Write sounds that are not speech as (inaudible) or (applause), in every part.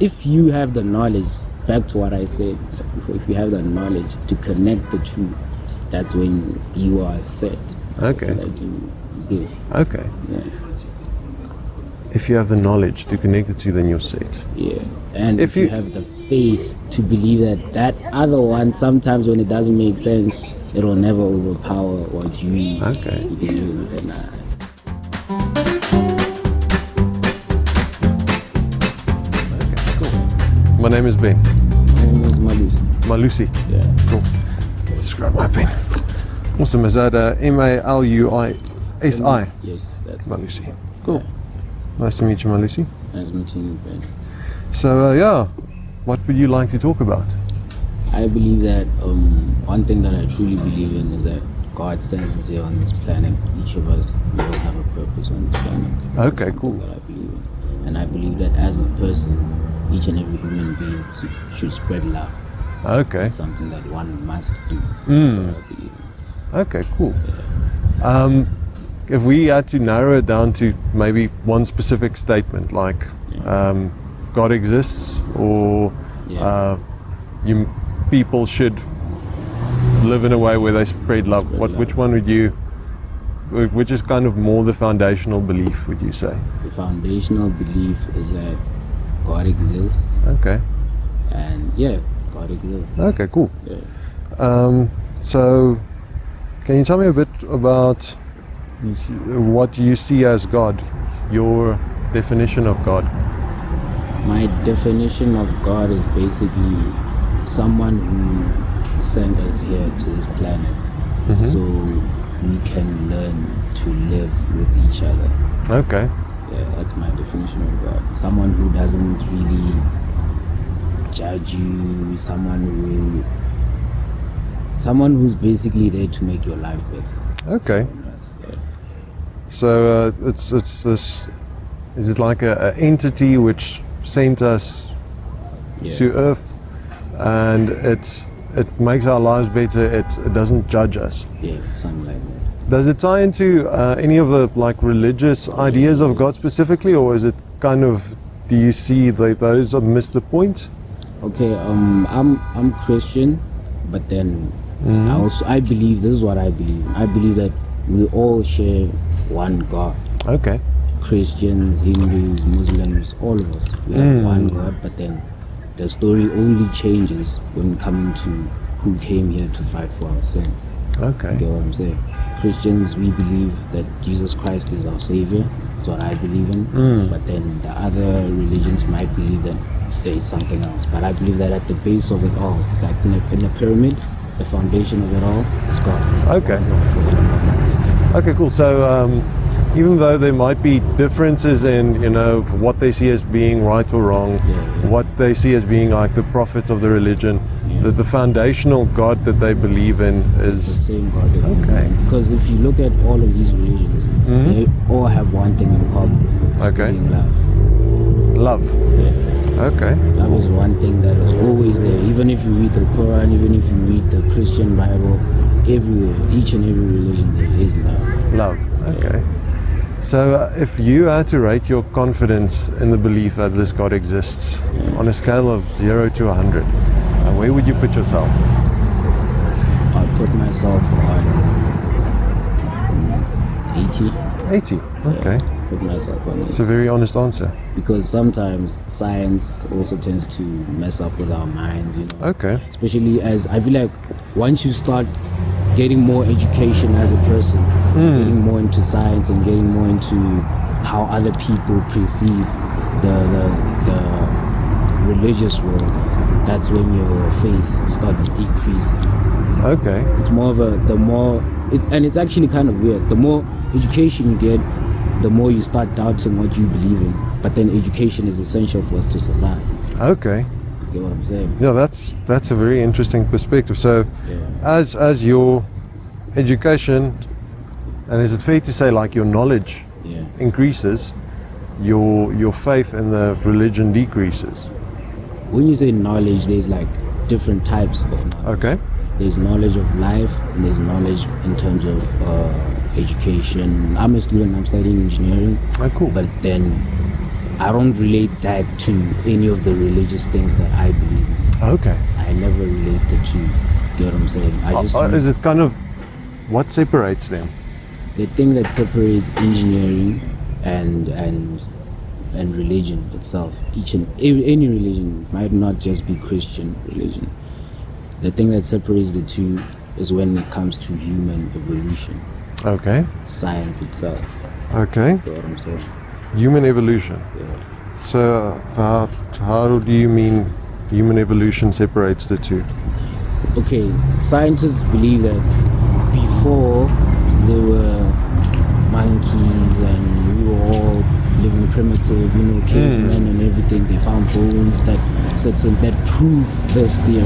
if you have the knowledge, back to what I said, if you have the knowledge to connect the two, that's when you are set. Okay. Like you. Okay. Yeah. If you have the knowledge to connect the two, then you're set. Yeah. And If if, you, you- have the faith to believe that that other one, sometimes when it doesn't make sense, it will never overpower what you Okay. believe. And, My name is Ben. my name is Malusi. Malusi. Yeah. Cool. Just grab my pen. Awesome. Is that uh, M A L U I S I? Yes, that's Malusi. Cool. Nice to meet you, Malusi. Nice meeting you, Ben. So, uh, yeah, what would you like to talk about? I believe that um, one thing that I truly believe in is that God sent us here on this planet. Each of us we all have a purpose on this planet. Okay, cool. That I believe in, and I believe that as a person, each and every human being should spread love. Okay. It's something that one must do. Mm. That's what I believe. in. Okay, cool. Um, if we had to narrow it down to maybe one specific statement, like um, God exists, or Yeah. uh, you people should live in a way where they spread love. Spread what, love. which one would you? Which is kind of more the foundational belief? Would you say? The foundational belief is that God exists, Okay. and yeah, God exists. Okay. Cool. Yeah. Um, so, can you tell me a bit about what you see as God? Your definition of God. My definition of God is basically someone who sent us here to this planet so we can learn to live with each other. Okay. Yeah, that's my definition of God. Someone who doesn't really judge you, someone who someone who's basically there to make your life better. Okay. Yeah. So uh, it's it's this. Is it like a, a entity which sent us Yeah. to Earth, and it it makes our lives better. It, it doesn't judge us. Yeah, something like that. Does it tie into uh, any of the like religious ideas of God specifically, or is it kind of? Do you see that those have missed the point? Okay, um, I'm I'm Christian, but then I also I believe this is what I believe. I believe that we all share one God. Okay. Christians, Hindus, Muslims, all of us. We have one God, but then the story only changes when coming to who came here to fight for our sins. Okay. Get what I'm saying? Christians, we believe that Jesus Christ is our Savior. That's what I believe in. But then the other religions might believe that there is something else. But I believe that at the base of it all, like in a, in a pyramid, the foundation of it all is God. Okay. One God for everyone else. Okay, cool. So, um, even though there might be differences in, you know, what they see as being right or wrong, Yeah, yeah. what they see as being like the prophets of the religion, Yeah. that the foundational God that they believe in It's the same God that Okay. Because if you look at all of these religions, mm-hmm. they all have one thing in common. Okay. being love. love. Yeah. Okay. Love is one thing that is always there. Even if you read the Quran, even if you read the Christian Bible, everywhere, each and every religion, there is love. Love. Okay. So, uh, if you had to rate your confidence in the belief that this God exists on a scale of zero to 100, uh, where would you put yourself? I'll put myself on 80. 80. Okay. Put myself on It's a very honest answer. Because sometimes science also tends to mess up with our minds, you know. Okay. especially as I feel like once you start getting more education as a person, Mm. getting more into science and getting more into how other people perceive the the, the religious world, that's when your faith starts decreasing. Okay. It's more of a the more it, and it's actually kind of weird. The more education you get, the more you start doubting what you believe in. But then education is essential for us to survive. Okay. You get what I'm saying? Yeah, that's that's a very interesting perspective. So, Yeah. as as your education, and is it fair to say like your knowledge Yeah. increases, your your faith in the religion decreases? when you say knowledge, there's like different types of knowledge. Okay. There's knowledge of life, and there's knowledge in terms of uh, education. I'm a student. I'm studying engineering, Oh, cool. but then I don't relate that to any of the religious things that I believe in. Okay. I never relate the two. Get what I'm saying? I just Uh, is it kind of what separates them? The thing that separates engineering and and and religion itself each and any religion might not just be christian religion the thing that separates the two is when it comes to human evolution Okay. science itself Okay. get what i'm saying Human evolution. yeah. So, how, how do you mean human evolution separates the two? okay scientists believe that before there were monkeys and we were all living primitive you know hmm. cavemen and everything they found bones that certain that prove this theory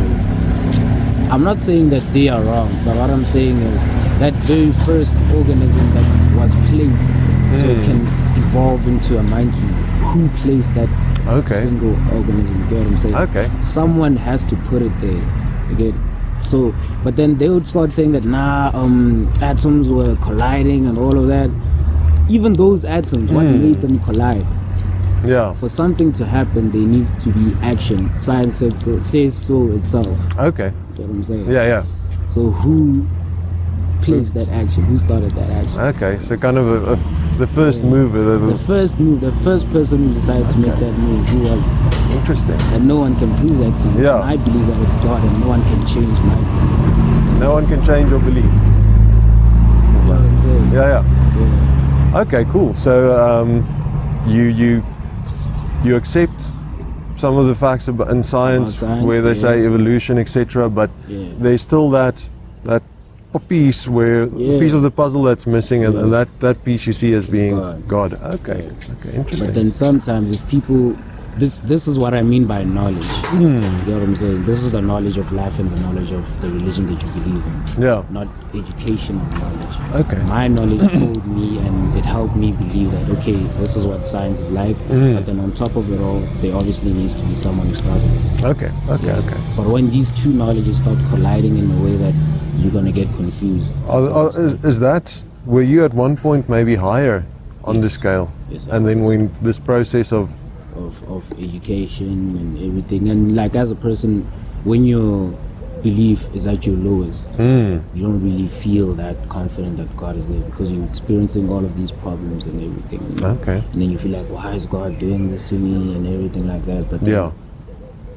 i'm not saying that they are wrong but what i'm saying is that very first organism that was placed so it hmm. can evolve into a monkey who placed that Okay. single organism you get what i'm saying Okay. someone has to put it there. Okay. So, but then they would start saying that nah, um, atoms were colliding and all of that. Even those atoms, what made them collide? Yeah. For something to happen, there needs to be action. Science says so, says so itself. Okay. You know what I'm saying? Yeah, yeah. So who placed that action? Who started that action? Okay. So, kind of a, a, the first mover. The, The first move, the first person who decided to make that move, who was interesting. and no one can prove that to you. Yeah. And I believe that it's God, and no one can change my belief. No one can change your belief. You know what I'm saying? Yeah, yeah. Yeah. Okay, cool. So um, you you you accept some of the facts in science, science, where they yeah. say evolution, etc. But Yeah. there's still that that piece where the Yeah. piece of the puzzle that's missing, and, and that that piece you see as being God. God. Okay, okay, interesting. But then sometimes if people this this is what I mean by knowledge. Hmm. You know what I'm saying? This is the knowledge of life and the knowledge of the religion that you believe in. yeah. Not educational knowledge. Okay. My knowledge (coughs) told me and it helped me believe that okay, this is what science is like. Hmm. But then on top of it all, there obviously needs to be someone who started it. Okay. Okay. Okay. But when these two knowledges start colliding in a way that you're gonna get confused. Are, are, is, is that were you at one point maybe higher on the scale, Yes, I and then when this process of of, of education and everything and like as a person when your belief is at your lowest Hmm. you don't really feel that confident that god is there because you're experiencing all of these problems and everything you know? okay, and then you feel like why is god doing this to me and everything like that but then yeah,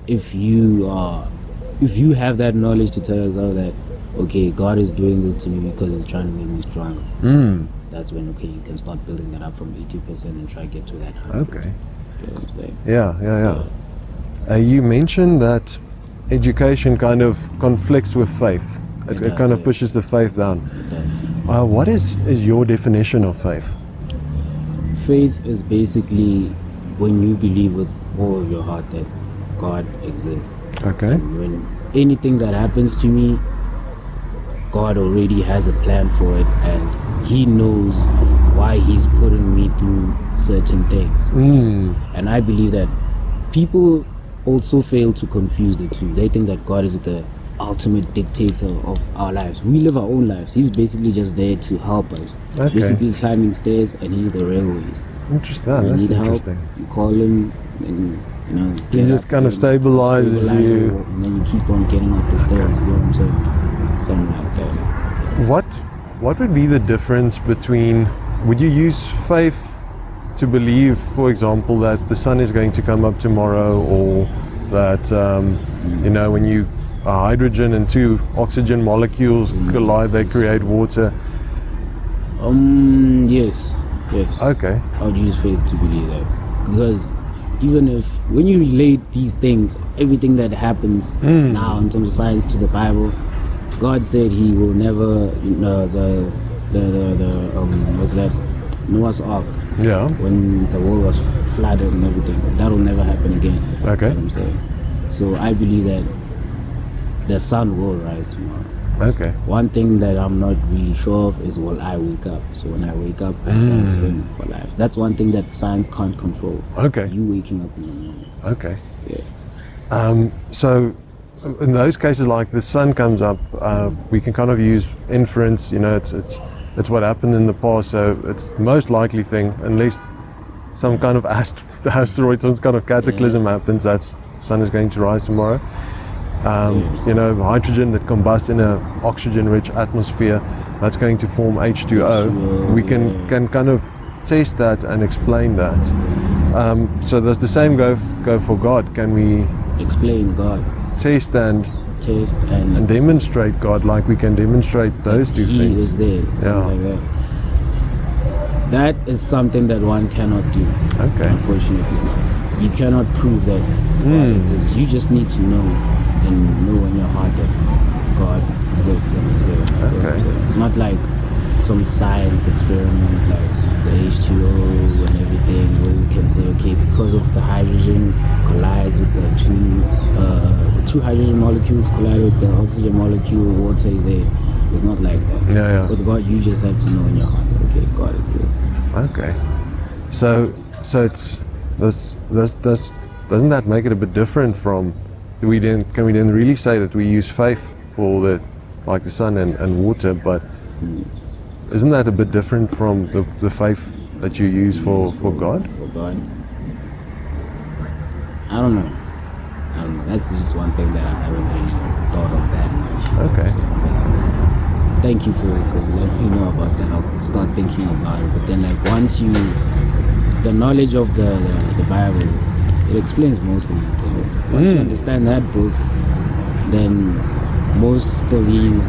if you are if you have that knowledge to tell yourself that okay god is doing this to me because he's trying to make me stronger mm. that's when okay you can start building that up from 80% and try to get to that 100 okay. you know what i'm saying Yeah, yeah, yeah. Uh, you mentioned that education kind of conflicts with faith. It, It it kind of yeah. pushes the faith down. It does. Uh, what is, is your definition of faith? Faith is basically when you believe with all of your heart that God exists. Okay. And when anything that happens to me, God already has a plan for it and He knows why He's putting me through certain things. Mm. And I believe that people also fail to confuse the two. They think that God is the ultimate dictator of our lives. We live our own lives. He's basically just there to help us. Okay. Basically climbing stairs and he's the railways. Interesting. you That's need help, interesting. you call him, and you know. He just kind of stabilizes stabilize you. and then you keep on getting up the stairs. You know what I'm saying? Something like that. What what would be the difference between would you use faith to believe, for example, that the sun is going to come up tomorrow, or that um, you know when you a hydrogen and two oxygen molecules collide, they create water. Um. Yes. Yes. Okay. I would use faith to believe that because even if when you relate these things, everything that happens now in terms of science to the Bible, God said He will never, you know, the the the, the um, what's that Noah's Ark Yeah. when the world was flooded and everything. That will never happen again. Okay. You know what I'm saying. So I believe that the sun will rise tomorrow. Okay. One thing that I'm not really sure of is will I wake up? So when I wake up, I thank Him for life. That's one thing that science can't control. Okay. You waking up in the morning. Okay. Yeah. Um, so, in those cases, like the sun comes up, uh, we can kind of use inference. You know, it's it's it's what happened in the past, so it's most likely thing, unless some kind of ast- (laughs) asteroid, some kind of cataclysm happens, that's sun is going to rise tomorrow. Um, you know, hydrogen that combusts in an oxygen-rich atmosphere, that's going to form H2O. We can can kind of test that and explain that. Um, so does the same go go for God? Can we Explain God, test and taste, and, and demonstrate God like we can demonstrate those two he things? is there. Something like that. That is something that one cannot do. Okay. Unfortunately, you cannot prove that God Hmm. exists. You just need to know and know in your heart that God exists and is there. You know what I'm Okay. It's not like some science experiment like the H2O and everything where we can say, okay, because of the hydrogen collides with the two, uh, two hydrogen molecules collide with the oxygen molecule, water is there. It's not like that. Yeah, yeah. With God, you just have to know in your heart, okay, God exists. Okay. So so it's this this this doesn't that make it a bit different from we then can we then really say that we use faith for the like the sun and, and water but isn't that a bit different from the, the faith that you use for, for God? for God. I don't know. Know. That's just one thing that I haven't really thought of that much. you know, Okay. so, but uh, thank you for, for letting me know about that. I'll start thinking about it. But then, like, once you, the knowledge of the, the, the Bible, it explains most of these things. Once you hmm. understand that book, then most of these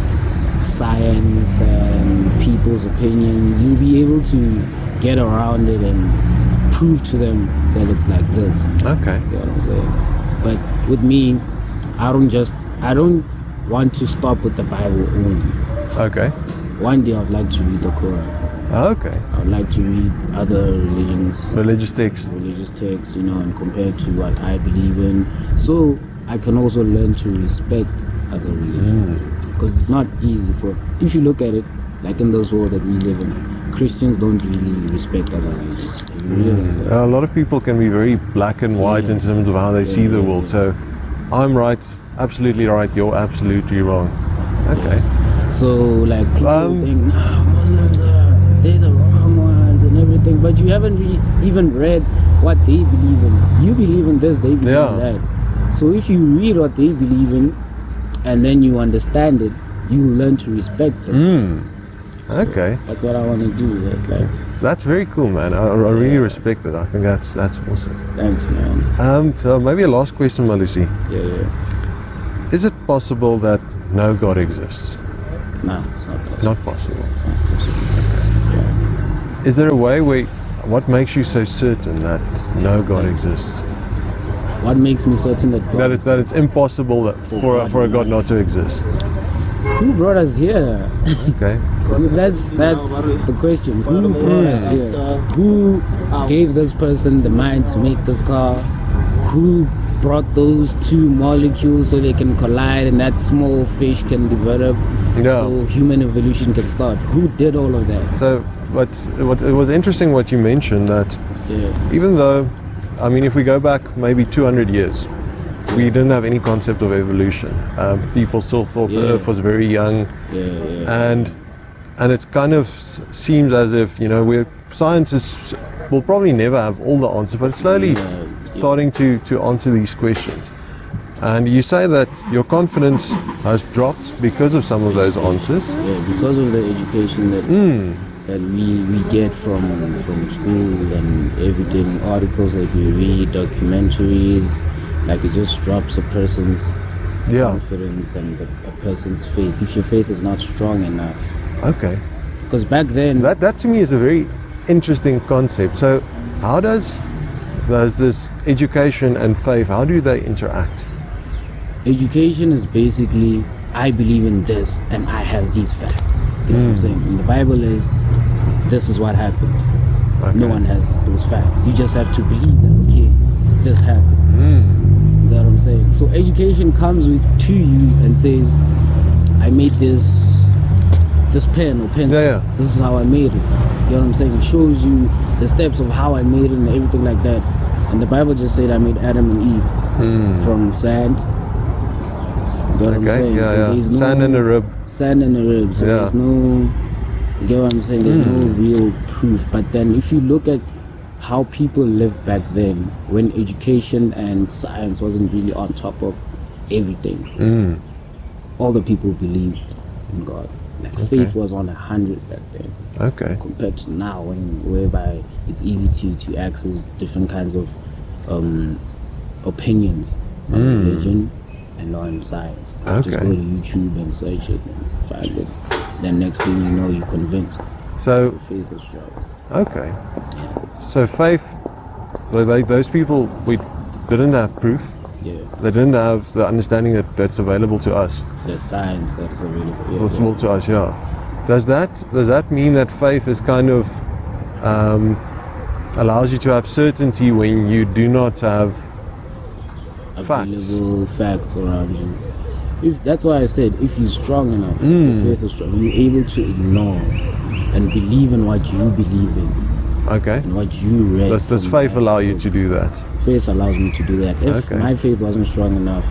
science and people's opinions, you'll be able to get around it and prove to them that it's like this. Okay. You know what I'm saying? But with me, I don't just I don't want to stop with the Bible only. Okay. One day I'd like to read the Quran. Okay. I'd like to read other religions, Religious texts religious texts, you know, and compare to what I believe in. So I can also learn to respect other religions. Mm. Because it's not easy for if you look at it, like in this world that we live in, Christians don't really respect other religions. You. A lot of people can be very black and white in terms of how they see the world. So I'm right, absolutely right, you're absolutely wrong. Okay. So like people Um, think, no, Muslims are they're the wrong ones and everything, but you haven't re- even read what they believe in. You believe in this, they believe Yeah. in that. So if you read what they believe in, and then you understand it, you learn to respect them. Mm. Okay. That's what I want to do. That's like, That's very cool, man. I, I really respect it. I think that's that's awesome. thanks, man. Um, so maybe a last question, Malusi. Yeah, yeah. Is it possible that no God exists? Nah, it's not possible. Not possible. It's not possible. Is there a way where, what makes you so certain that no God exists? What makes me certain that God That it's that it's impossible that For for a, God for a God not not to exist. who brought us here? Okay. That's that's the question. Who brought us here? Who gave this person the mind to make this car? Who brought those two molecules so they can collide and that small fish can develop? Yeah. So human evolution can start. Who did all of that? So, but what it was interesting what you mentioned that Yeah. even though, I mean, if we go back maybe 200 years, we didn't have any concept of evolution. Um, people still thought the Earth was very young, Yeah, yeah. and and it kind of s- seems as if you know we're science is will probably never have all the answers, but it's slowly starting to to answer these questions. And you say that your confidence has dropped because of some of those answers. Yeah, because of the education that Hmm. that we, we get from from school and everything, articles that we read, documentaries, like it just drops a person's Yeah. confidence and a person's faith. If your faith is not strong enough, Okay. because back then, That, that to me is a very interesting concept. So, how does does this education and faith how do they interact? education is basically I believe in this and I have these facts. You know what I'm saying? And the Bible is this is what happened. Okay. No one has those facts. You just have to believe that okay, this happened. Hmm. You know what I'm saying? So education comes with to you and says, I made this this pen or pencil. Yeah, yeah. This is how I made it. You know what I'm saying? It shows you the steps of how I made it and everything like that. And the Bible just said I made Adam and Eve from sand. You know what I'm. Saying? Yeah, yeah. No- Sand and a rib. sand and a rib. So Yeah. there's no, you get what I'm saying? There's no Hmm. real proof. But then if you look at how people lived back then when education and science wasn't really on top of everything. Mm. All the people believed in God. Like faith was on a hundred back then Okay. compared to now when whereby it's easy to, to access different kinds of um, opinions on religion and on science. Just go to YouTube and search it and find it. Then next thing you know you're convinced. So faith is strong. okay. So faith. So they, those people we didn't have proof. Yeah. They didn't have the understanding that that's available to us. The science that is available. Yeah, Available to us, yeah. Does that does that mean that faith is kind of um, allows you to have certainty when you do not have facts? available facts around you. If that's why I said if you're strong enough, if Mm. your faith is strong, you're able to ignore and believe in what you believe in Okay. and what you read. Does, does faith allow you book. to do that? Faith allows me to do that. If Okay. my faith wasn't strong enough,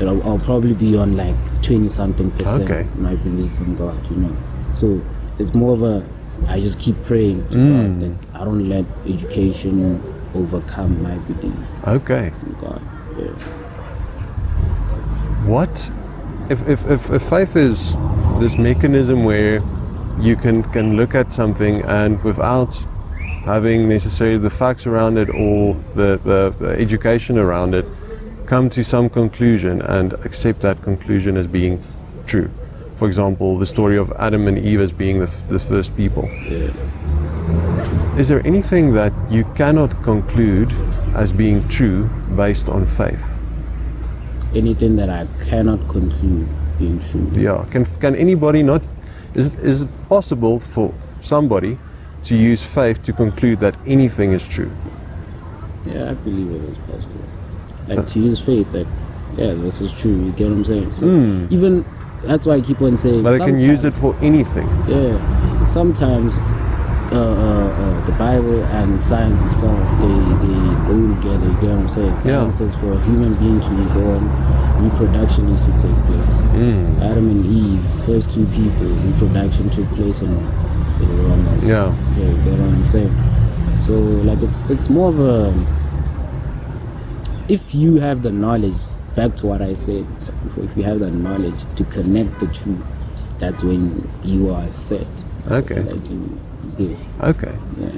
it'll, I'll probably be on like twenty something percent Okay. my belief in God. You know, so it's more of a I just keep praying to Mm. God that I don't let education overcome my belief Okay. in God. Yeah. What if, if, if, if faith is this mechanism where you can, can look at something and without having necessarily the facts around it or the, the, the education around it, come to some conclusion and accept that conclusion as being true. For example, the story of Adam and Eve as being the, f- the first people. Yeah. Is there anything that you cannot conclude as being true based on faith? anything that I cannot conclude being true. Yeah. Can can anybody not? Is is it possible for somebody to use faith to conclude that anything is true? Yeah, I believe it is possible. Like to use faith that, yeah, this is true. You get what I'm saying? 'Cause Even that's why I keep on saying. But they can use it for anything. Yeah, sometimes uh, uh, uh, the Bible and science itself they, they go together. You get what I'm saying? Yeah. Science says for a human being to be born, reproduction needs to take place. Hmm. Adam and Eve, first two people, reproduction took place in the wilderness. Yeah. Yeah, you get what I'm saying? So like it's it's more of a if you have the knowledge, back to what I said, if you have the knowledge to connect the two, that's when you are set. Okay. Like you good. Okay. Yeah.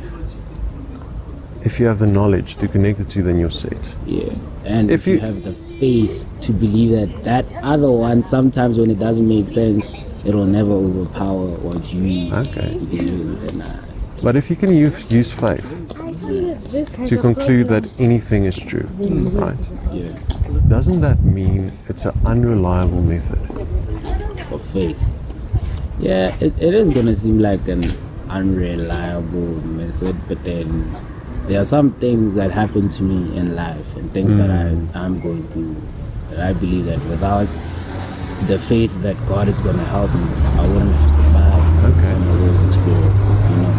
If you have the knowledge to connect the two, then you're set. Yeah. And If if, you, you- have the faith to believe that that other one sometimes when it doesn't make sense, it'll never overpower what you Okay. in. Uh, But if you can use, use faith to conclude that anything is true, right? yeah. Doesn't that mean it's an unreliable method? of faith. Yeah, it, it is gonna seem like an unreliable method, but then there are some things that happen to me in life and things that I, I am going through that I believe that without the faith that God is gonna help me, I wouldn't have survived Okay. some of those experiences. You know,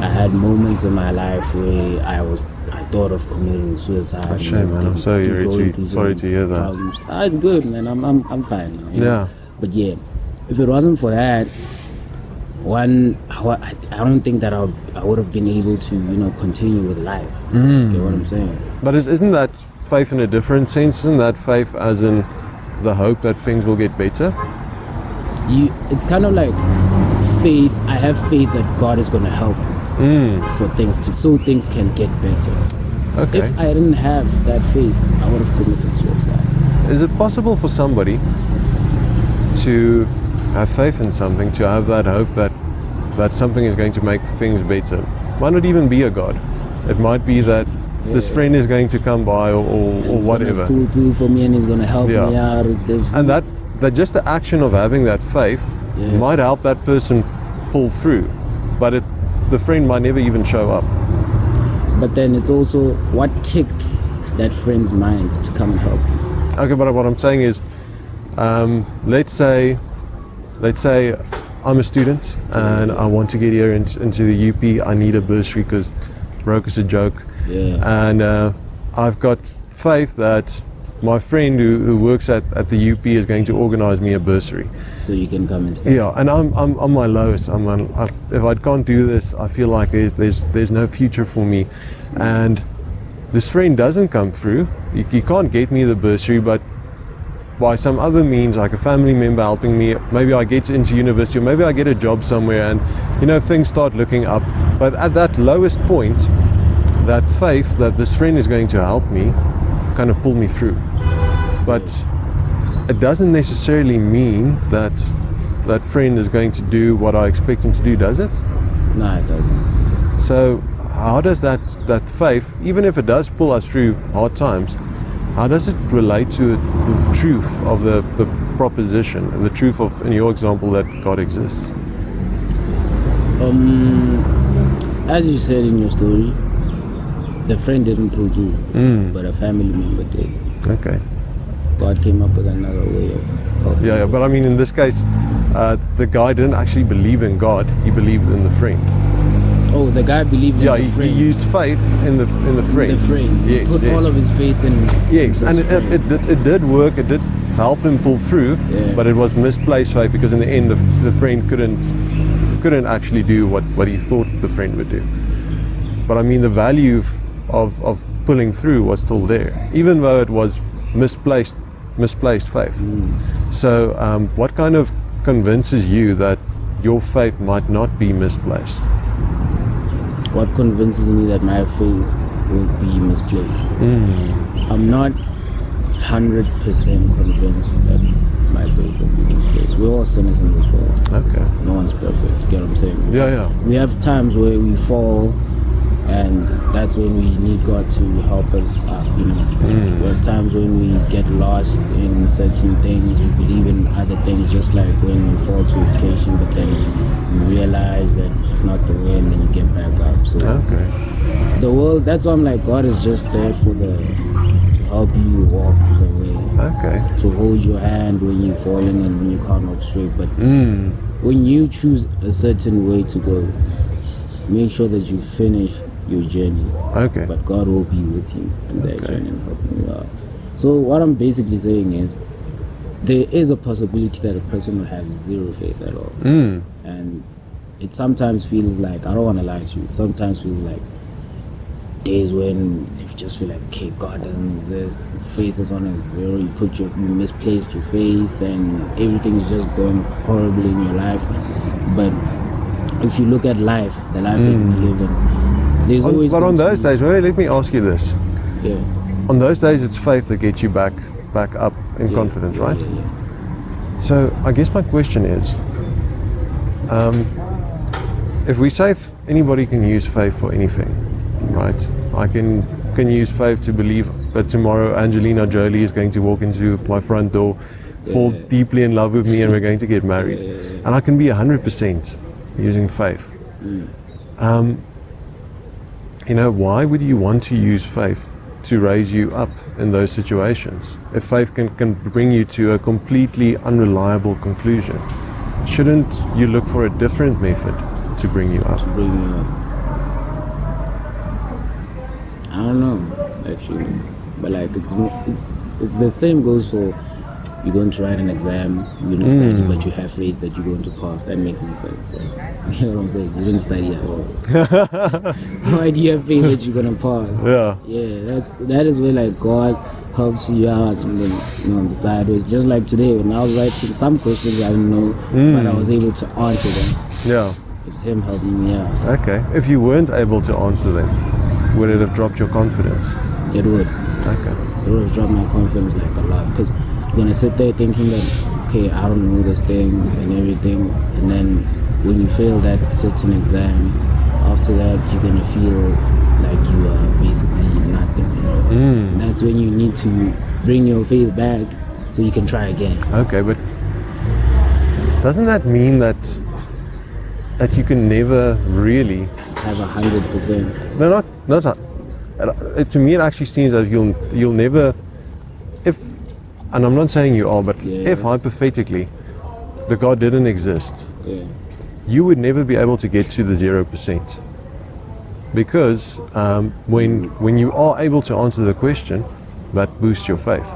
I had moments in my life where I was. I thought of committing suicide. a shame, man. I'm sorry to going through sorry to hear that. problems. Ah, it's good, man. I'm I'm I'm fine now. you know. Yeah. But yeah, if it wasn't for that, one, I, I don't think that I would, I would have been able to, you know, continue with life. Mm. Get what I'm saying? But is, isn't that faith in a different sense? Isn't that faith as in the hope that things will get better? You, it's kind of like faith. I have faith that God is gonna help Mm. for things to, so things can get better. Okay. If I didn't have that faith, I would have committed suicide. Is it possible for somebody to have faith in something, to have that hope that that something is going to make things better? Might not even be a God. It might be that this friend is going to come by or, or, or whatever. Pull through for me, and he's gonna help Yeah. me out. And that that just the action of having that faith Yeah. might help that person pull through. But it the friend might never even show up. But then it's also what ticked that friend's mind to come and help you. Okay, but what I'm saying is, um, let's say, let's say, I'm a student and I want to get here in, into the UP. I need a bursary because broke is a joke, Yeah. and uh, I've got faith that my friend who, who works at, at the UP is going to organize me a bursary. So you can come and stay. Yeah, and I'm, I'm on my lowest. I'm on, I, if I can't do this, I feel like there's, there's, there's no future for me. And this friend doesn't come through. He, he can't get me the bursary, but by some other means, like a family member helping me, maybe I get into university or maybe I get a job somewhere and, you know, things start looking up. But at that lowest point, that faith that this friend is going to help me kind of pull me through. But it doesn't necessarily mean that that friend is going to do what I expect him to do, does it? No, it doesn't. So how does that, that faith, even if it does pull us through hard times, how does it relate to the, truth of the, the proposition and the truth of, in your example, that God exists? Um, as you said in your story, the friend didn't pull Mm. but a family member did. Okay. God came up with another way of helping. Yeah, yeah, but I mean, in this case, uh, the guy didn't actually believe in God; he believed in the friend. Oh, the guy believed in Yeah, the he, friend. he used faith in the in the friend. the friend. Yes, Put yes. all of his faith in. Yes, and it, it, it, did, it did work. It did help him pull through, Yeah. but it was misplaced faith because in the end, the, the friend couldn't couldn't actually do what, what he thought the friend would do. But I mean, the value of, of pulling through was still there, even though it was misplaced misplaced faith. So, um, what kind of convinces you that your faith might not be misplaced? what convinces me that my faith will be misplaced. Mm. I'm not hundred percent convinced that my faith will be misplaced. We're all sinners in this world. Okay. No one's perfect. You get what I'm saying? Yeah, yeah. We have times where we fall, and that's when we need God to help us up. You know, Mm. we have times when we get lost in certain things. We believe in other things, just like when we fall to occasion, but then you realize that it's not the way, and then you get back up. So Okay. the world. That's why I'm like, God is just there for the to help you walk the way, Okay. to hold your hand when you're falling and when you can't walk straight. But Mm. when you choose a certain way to go, make sure that you finish your journey. Okay. But God will be with you in that Okay. journey and helping you out. So what I'm basically saying is, there is a possibility that a person will have zero faith at all, Mm. and it sometimes feels like I don't want to lie to you. It sometimes feels like days when you just feel like, okay, God doesn't exist, faith is on a zero. You put your, you misplaced your faith, and everything is just going horribly in your life. But if you look at life, the life that we live in, there's On, always. but on those days, wait, let me ask you this. yeah, On those days, it's faith that gets you back, back up in yeah, confidence, yeah, right? Yeah. So I guess my question is, um, if we say f- anybody can use faith for anything, right? I can can use faith to believe that tomorrow Angelina Jolie is going to walk into my front door, fall deeply in love with me, and we're going to get married, and I can be hundred percent using faith. Um, you know, why would you want to use faith to raise you up in those situations? If faith can, can bring you to a completely unreliable conclusion, shouldn't you look for a different method to bring you up? bring me up. I don't know, actually, but like it's it's it's the same goes for you're going to write an exam, you didn't study, hmm. but you have faith that you're going to pass. That makes no sense, right? (laughs) You know what I'm saying? You didn't study at all. (laughs) Why do you have faith that you're gonna pass? Yeah. Yeah, that's that is where like God helps you out and then you know the sideways. Just like today when I was writing some questions I didn't know, but I hmm. was able to answer them. Yeah. It's him helping me out. Okay. If you weren't able to answer them, would it have dropped your confidence? It would. Okay. It would have dropped my confidence like a lot because gonna sit there thinking that okay, I don't know this thing and everything, and then when you fail that certain exam, after that you're gonna feel like you are basically nothing. You know? Mm. That's when you need to bring your faith back so you can try again. Okay, but doesn't that mean that that you can never really Have a hundred percent. No, not not. a- to me, it actually seems that you'll you'll never, and I'm not saying you are, but Yeah. if hypothetically, the God didn't exist, Yeah. you would never be able to get to the zero percent, because um, when when you are able to answer the question, that boosts your faith.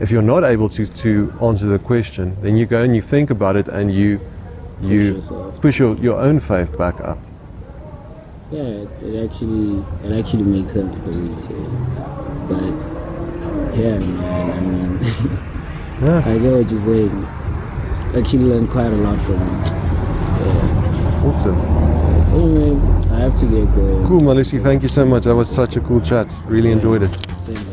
if you're not able to, to answer the question, then you go and you think about it and you you yourself. push your, your own faith back up. Yeah, it, it actually it actually makes sense the way you say it. But yeah, man, I mean, (laughs) Yeah. I get what you're saying. Actually, learned quite a lot from it. Yeah. Awesome. Anyway, I have to get going. Cool, Malusi. Thank you so much. That was such a cool chat. Really enjoyed it. Same.